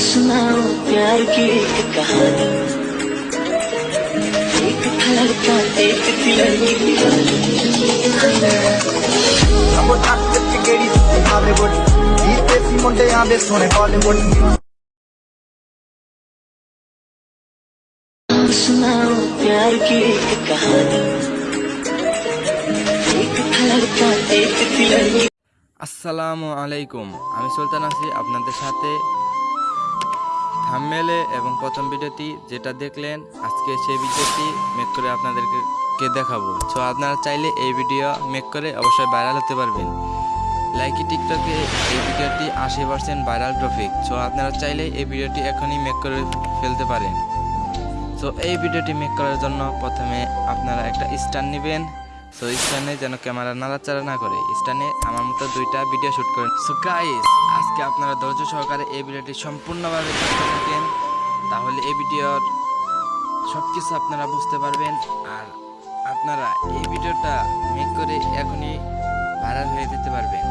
सुनाओ प्यार की एक कहानी एक था लड़का एक थी लड़की Siamo tanti perché che rischiamo Hollywood I pesi mondiali sono Hollywood सुनाओ प्यार की एक कहानी एक था लड़का एक थी लड़की আসসালামু আলাইকুম আমি সুলতান আছি আপনাদের সাথে থামমেলে এবং প্রথম ভিডিওটি যেটা দেখলেন, আজকে সেই ভিডিওটি মেক করে আপনাদেরকে দেখাবো। তো আপনারা চাইলে এই ভিডিও মেক করে অবশ্যই ভাইরাল হতে পারবেন। লাইকি টিকটকে এই ভিডিওটি আশি পার্সেন্ট ভাইরাল টপিক সো আপনারা চাইলে এই ভিডিওটি এখনই মেক করে ফেলতে পারেন। তো এই ভিডিওটি মেক করার জন্য প্রথমে আপনারা একটা স্ট্যান্ড নেবেন। সো স্ট্যান্ডে যেন ক্যামেরা নাড়াচাড়া না করে। স্ট্যান্ডে আমার মতো দুইটা ভিডিও শ্যুট করেন। সো গাইস আজকে আপনারা ধৈর্য সহকারে এই ভিডিওটি সম্পূর্ণভাবে দেখতে থাকেন, তাহলে এই ভিডিওর সব কিছু আপনারা বুঝতে পারবেন। আর আপনারা এই ভিডিওটা মেক করে এখনই ভাইরাল হয়ে যেতে পারবেন।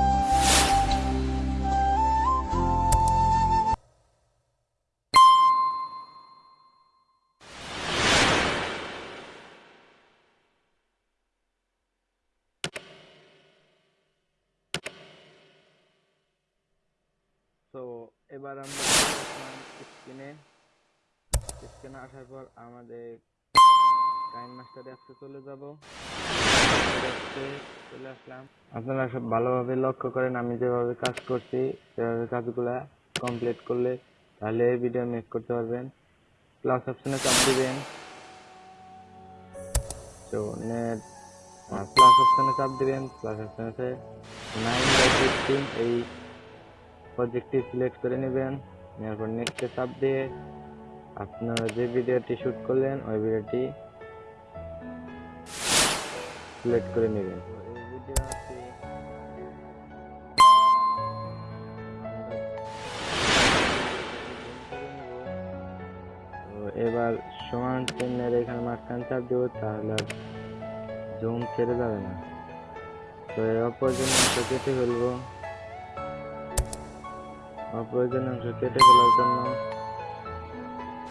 এবার আমরা স্ক্রিনে স্ক্রিনে আসার পর আমাদের টাইম মাস্টার অ্যাপসে চলে যাব। চলে আসলাম। আপনারা সব ভালোভাবে লক্ষ্য করেন, আমি যেভাবে কাজ করছি, সেভাবে কাজগুলা কমপ্লিট করলে তাহলে ভিডিও মেক করতে পারবেন। প্লাস অপশনে চাপ দিবেন। তো নেট প্লাস অপশনে চাপ দিবেন প্লাস অপশনে নাইন বাই ফিফটিন এই প্রজেক্টটি সিলেক্ট করে নেবেন। নেওয়ার পর নেক্সটে চাপ দিয়ে আপনারা যে ভিডিওটি শুট করলেন, ওই ভিডিওটি সিলেক্ট করে নেবেন। এবার সমান চিহ্নের এখানে মাঝখান চাপ দেবো, তাহলে জুম ছেড়ে যাবে না। তো এর অপ্রয়োজনীয় অংশ কেটে ফেলব অপ্রয়োজনীয় অংশ কেটে ফেলার জন্য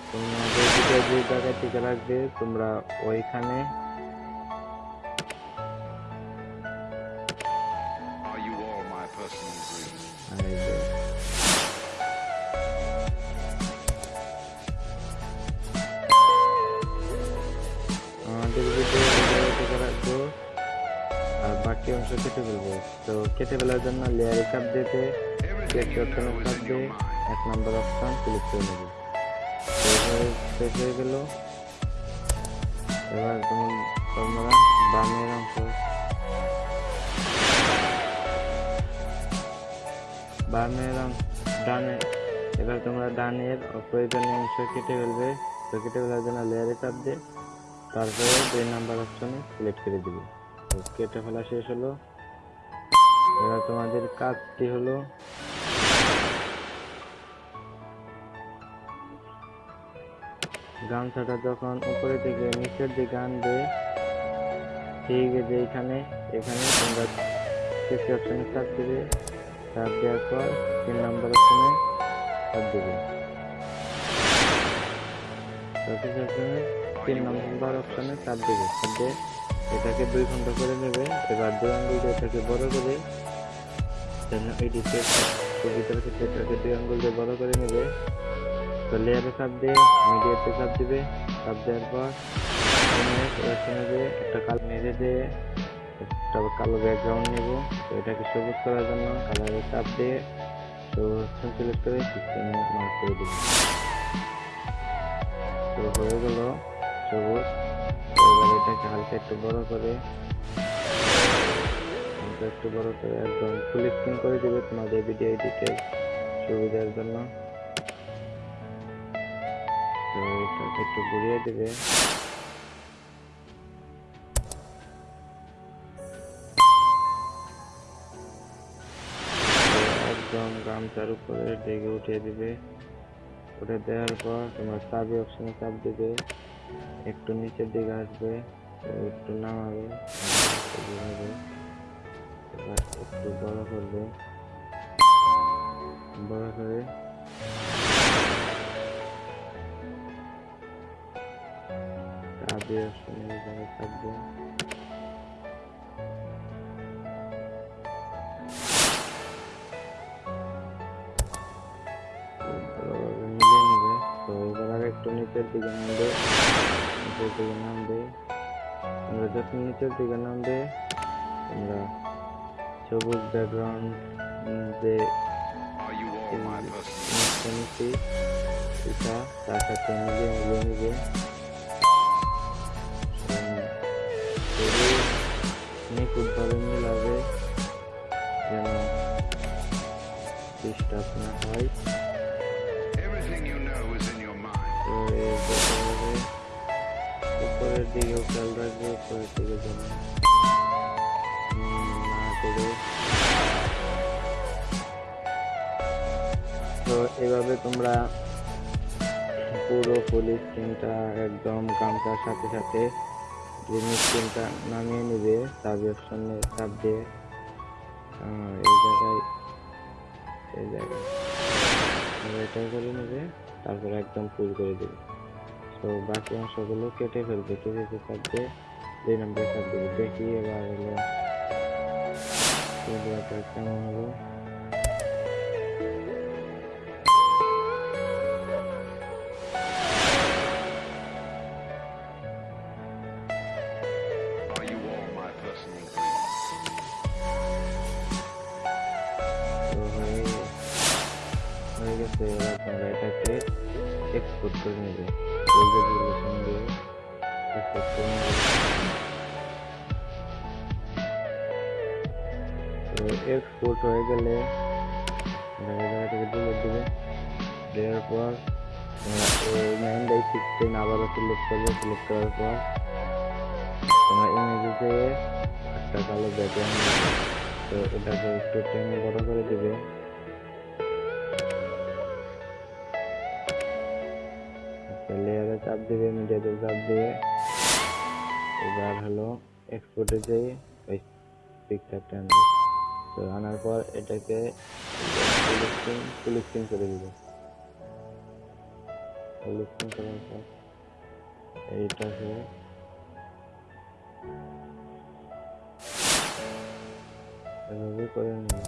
তোমাদের ভিডিও যে জায়গায় থেকে রাখবে তোমরা ওইখানে Are you all my personal dreams? এই যে আমাদের ভিডিও এই জায়গায় থেকে রাখব আর বাকি অংশ কেটে ফেলব তো কেটে ফেলার জন্য লেয়ারে চাপ দিতে সিলেক্ট অপশনে দিয়ে এক নম্বর অপশন ক্লিক করে নেবে। শেষ হয়ে গেল। এবার তুমি তোমরা বামের অংশ বামের ডানে। এবার তোমরা ডানের অপ্রয়োজনীয় অংশ কেটে ফেলবে। তো কেটে ফেলার জন্য লেয়ারে চাপ দিয়ে তারপরে দুই নাম্বার অপশনে সিলেক্ট করে দিবে। কেটে ফেলা শেষ হলো। এবার তোমাদের কাজটি হলো গামছাটা যখন উপরে থেকে নিচের দিকে আনবে, ঠিক যে এখানে এখানে তোমরা সিক্স অপশনে চাপ দিবে। চাপ দেওয়ার পর তিন নম্বর অপশনে চাপ দেবে। তিন নম্বর অপশনে চাপ দেবে। চাপ দিয়ে এটাকে দুই ঘণ্টা করে নেবে, এবার দুই আঙ্গুল এটাকে বড় করে, যেন এডিতে ভিতরে থেকে এটাকে দুই আঙ্গুল দিয়ে বড় করে নেবে। তো লেয়ারে চাপ দিয়ে মিডিয়াতে চাপ দিবে, চাপ দেওয়ার পর একটা কালো মেরে দিয়ে একটা কালো ব্যাকগ্রাউন্ড নেব। তো এটাকে সবুজ করার জন্য কালারে চাপ দিয়ে তো সিলেক্ট করে সিস্টেমে মার্ক করে দেব। তো হয়ে গেল সবুজ। এবার এটাকে হালকা একটু বড় করে, হালকা একটু বড় করে একদম ফুল স্ক্রিন করে দেবে তোমাদের ভিডিও এডিটের সুবিধার জন্য। একটু ঘুরিয়ে দেবে। একদম গামছার উপরে ডেকে উঠিয়ে দিবে। উঠে দেওয়ার পর তোমার চাবি অপশনে চাপ দিবে। একটু নিচের দিকে আসবে, একটু নামাবে একটু বড় করবে। বড় করে আদি অপশনে যারা থাকবে ভালোভাবে মিলিয়ে নেবে তো এবার আর একটু নিচের দিকে নামবে নিচের দিকে নামবে তোমরা যত নিচের দিকে নামবে তোমরা সবুজ ব্যাকগ্রাউন্ড যে Are you all my personal খুবই নিখুঁতভাবে মিলাবে যেন ডিস্টার্ব না হয়. তো উপরের দিকেও খেয়াল রাখবে উপরের দিকে যেন না করে তো এভাবে তোমরা পুরো ফুল স্ক্রিনটা একদম গামছার সাথে সাথে গ্রিন স্ক্রিনটা নামিয়ে নিবে সাব অপশনে চাপ দিয়ে এই জায়গায় এই জায়গায়। এটা করে নেবে, তারপর একদম ফুল করে দেবে। তো বাকি অংশগুলো কেটে ফেলবে কেটে চাপ দিয়ে, দুই নম্বরে চাপ দেবে। দেখি এবার হলো কেমন হলো। গেছে এবার তোমরা এটাকে এক্সপোর্ট করে নেবে। এক্সপোর্ট তো এক্সপোর্ট হয়ে গেলে জায়গা থেকে দেবে। দেওয়ার পর নাইন বাই সিক্সটিন আবারও সিলেক্ট করবে। সিলেক্ট করার পর তোমরা যেয়ে একটা কালো ব্যাকগ্রাউন্ড তো এটাকে একটু টেনে বড় করে দিবে। চাপ দিবে, মিডিয়াতে চাপ দিয়ে এবার হলো এক্সপোর্টে যেয়ে ওই পিকচারটা আনবে। তো আনার পর এটাকে ফুল স্ক্রিন করে দিবে। ফুল করার পর এইটাকে এভাবে করে নিবে।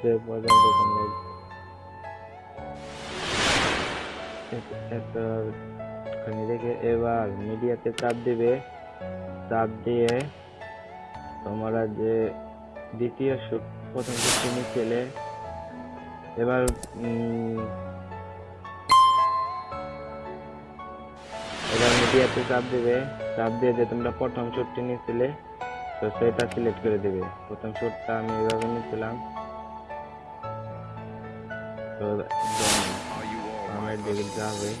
যে পর্যন্ত তোমরা রেখে এবার মিডিয়াতে চাপ দিবে চাপ দিয়ে তোমরা যে দ্বিতীয় প্রথম শুটটি নিচ্ছিলে এবার এবার মিডিয়াতে চাপ দিবে চাপ দিয়ে যে তোমরা প্রথম শুটটি নিচ্ছিলে তো সেটা সিলেক্ট করে দিবে প্রথম শুটটা আমি এভাবে নিচ্ছিলাম তো right they will drive away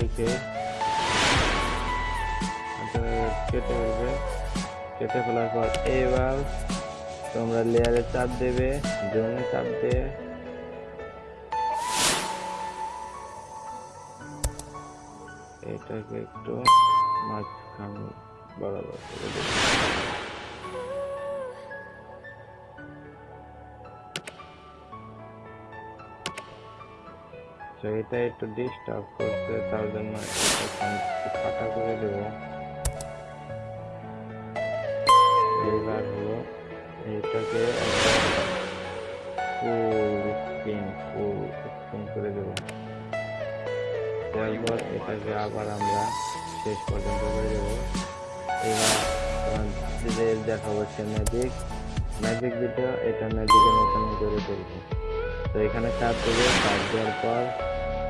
right here. At over there. কেটে ফেলার পর এবার তোমরা লেয়ারে চাপ দেবে জমে চাপ দিয়ে এটাকে একটু মাঝখান বরাবর করে দেবে। এটা একটু ডিস্টার্ব করছে তার জন্য একটু ফাঁকা করে দেব। এইটাকে ফুল স্পিন ফুল স্পিন করে দেব। তারপর এটাকে আবার আমরা শেষ পর্যন্ত করে দেব। এবার তোমাদের দেখা হচ্ছে ম্যাজিক ম্যাজিক ভিডিও এটা ম্যাজিকের মতন করে তুলবো তো এখানে চাপ দেবে, চাপ দেওয়ার পর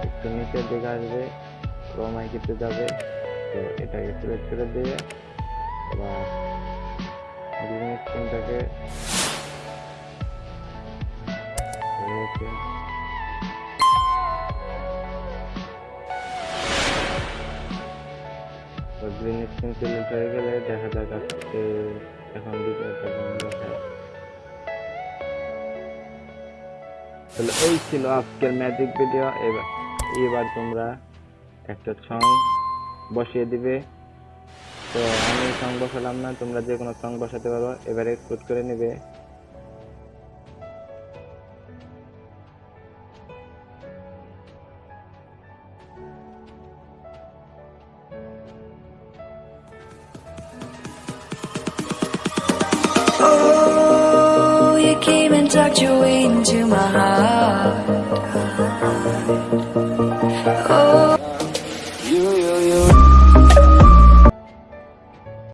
একটু নিচের দিকে আসবে ক্রমাইকিতে যাবে। তো এটাকে সিলেক্ট করে দিয়ে সিলেক্ট হয়ে গেলে দেখা যাক আজকে এখন তাহলে এই ছিল আজকের ম্যাজিক ভিডিও এবার এবার তোমরা একটা সং বসিয়ে দিবে। তো আমি সং বসালাম না, তোমরা যে কোনো সং বসাতে পারো। এবারে কুট করে নেবে। Oh, you came and tucked your way into my heart.